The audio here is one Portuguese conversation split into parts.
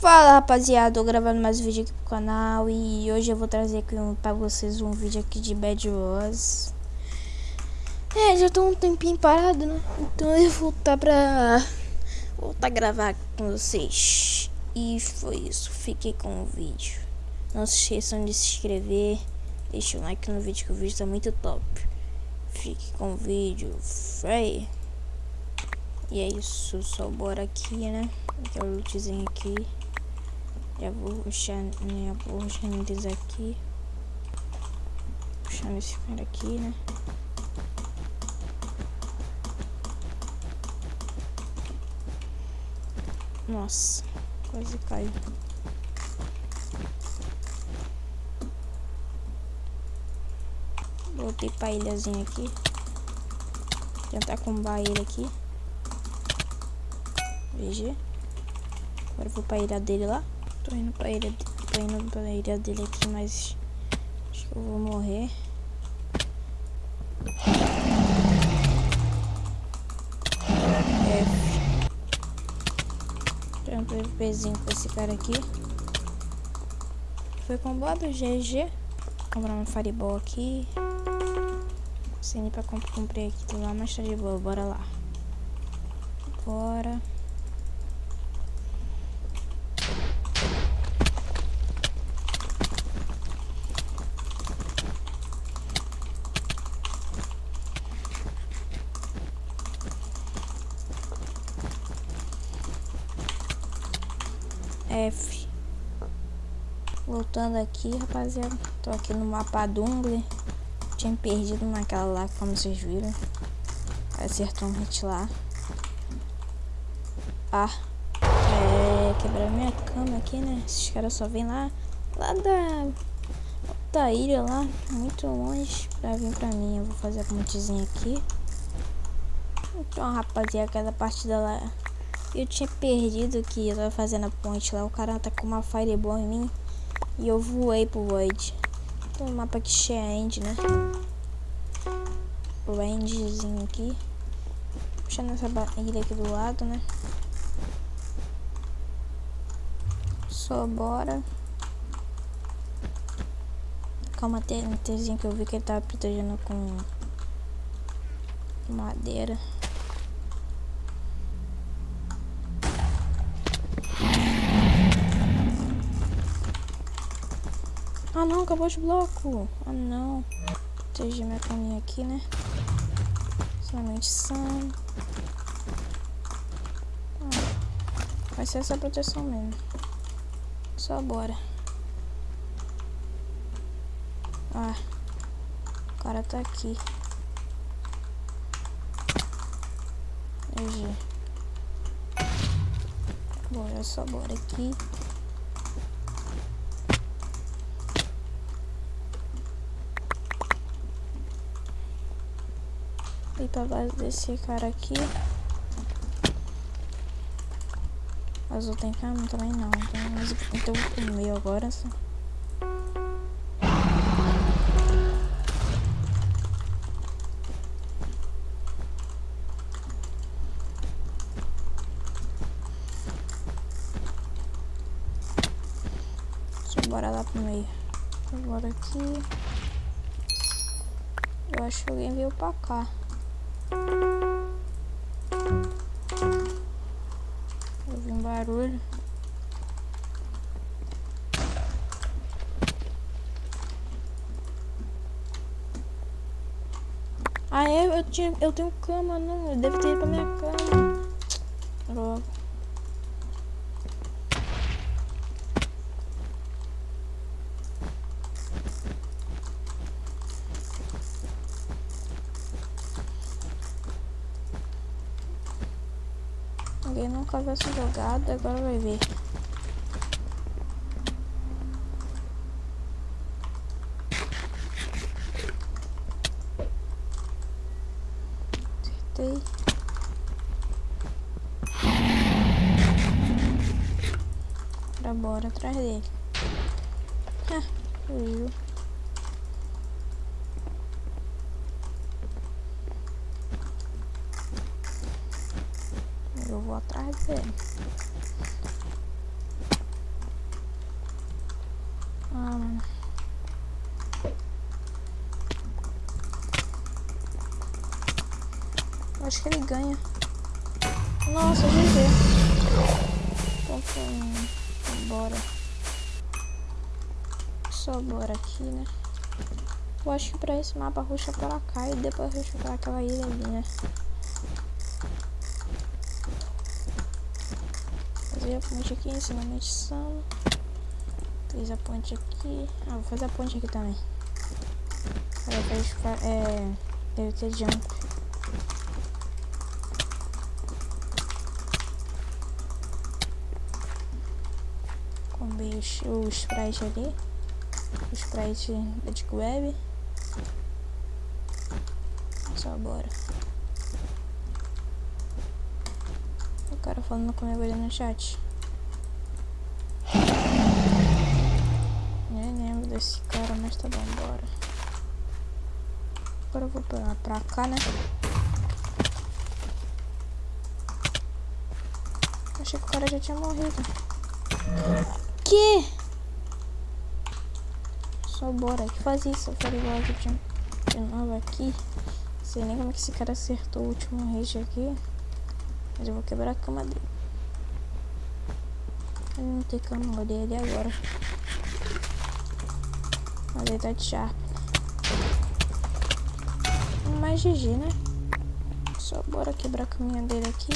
Fala rapaziada, tô gravando mais um vídeo aqui pro canal e hoje eu vou trazer aqui um, pra vocês um vídeo aqui de Bad Wars É, já tô um tempinho parado, né? Então eu vou voltar pra voltar a gravar com vocês. E foi isso, fiquei com o vídeo. Não se esqueçam de se inscrever, deixa o like no vídeo que o vídeo tá muito top. Fique com o vídeo, Frey E é isso, só bora aqui, né? Aquele lootzinho aqui já vou puxar, né, vou renderizar aqui. Puxando esse cara aqui, né? Nossa, quase caiu. Voltei pra ilhazinha aqui. Tentar combar ele aqui. VG. Agora vou pra ilha dele lá. Tô indo pra ilha, tô indo pra ilha dele aqui, mas acho que eu vou morrer. F. Tem um PVPzinho com esse cara aqui. Foi combado, GG. Vou comprar uma Fireball aqui. Sem ir pra comprei aqui lá, mas tá de boa, bora lá. Bora. F. Voltando aqui, rapaziada. Tô aqui no mapa Dungle. Tinha perdido naquela lá, como vocês viram. Acertou um hit lá. Ah. É, quebrar minha cama aqui, né? Esses caras só vêm lá, lá da, da ilha lá, muito longe, pra vir pra mim. Eu vou fazer a pontezinha aqui. Então, rapaziada, aquela partida lá eu tinha perdido que eu tava fazendo a ponte lá. O cara tá com uma fireball em mim. E eu voei pro Void. Tem um mapa aqui end, né? O endzinho aqui. Puxando essa ilha aqui do lado, né? Só bora. Calma, tem um que eu vi que ele tava protegendo com madeira. Ah não, acabou de bloco. Ah não. Proteger minha caminha aqui, né? Somente são. Ah, vai ser essa proteção mesmo. Só bora. Ah. O cara tá aqui. GG. Bora, só bora aqui. Ir pra base desse cara aqui. Azul tem cama? Também não. Então, então comer agora. Só. bora lá pro meio. Bora aqui. Eu acho que alguém veio pra cá. Ouvi um barulho. Ah, é? Eu, tinha, eu tenho cama, não. Eu devo ter ido pra minha cama. Logo. Nunca viu essa jogada, agora vai ver. Acertei. Agora bora atrás dele. Ah. atrás dele. Ah, eu acho que ele ganha. Nossa, GG. Então. Bora. Só bora aqui, né? Eu acho que pra esse mapa ruxa é pra cá e depois ruxa pra aquela ilha ali, né? Fazer a ponte aqui, ensinamento de sala. Fiz a ponte aqui. Ah, vou fazer a ponte aqui também. Aí, é... Deve ter jump. Combei o sprite ali. O sprite da Deep Web. Só bora. O cara falando comigo ali no chat. Nem lembro desse cara, mas tá bom, bora. Agora eu vou pra, pra cá, né? Achei que o cara já tinha morrido. Que? Só bora. Que faz isso? Eu falei igual de novo aqui. Sei nem como que esse cara acertou o último rage aqui. Mas eu vou quebrar a cama dele. Ele não tem cama, olhei ele agora. Mas ele tá de sharp. Mais GG, né? Só bora quebrar a caminha dele aqui.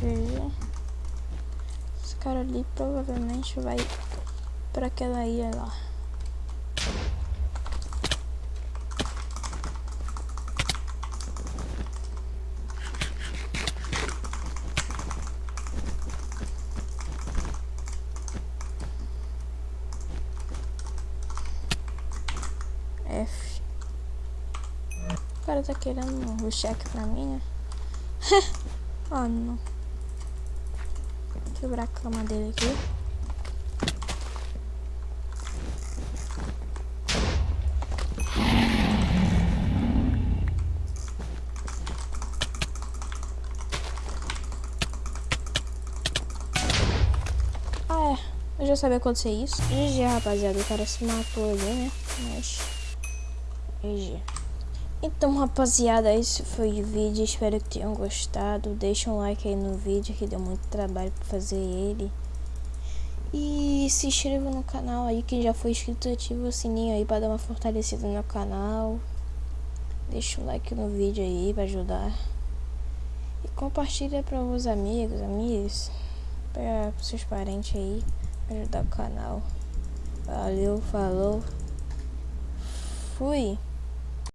GG. Esse cara ali provavelmente vai para aquela ilha lá. F. O cara tá querendo o cheque pra mim, né? oh, não. Quebrar a cama dele aqui. Eu já sabia acontecer isso. GG, rapaziada. O cara se matou ali, né? Mas... GG. Então, rapaziada, esse foi o vídeo. Espero que tenham gostado. Deixa um like aí no vídeo, que deu muito trabalho pra fazer ele. E se inscreva no canal aí, quem já foi inscrito, ativa o sininho aí pra dar uma fortalecida no canal. Deixa um like no vídeo aí pra ajudar. E compartilha para os amigos, amigas, para seus parentes aí ajudar o canal. Valeu, falou. Fui.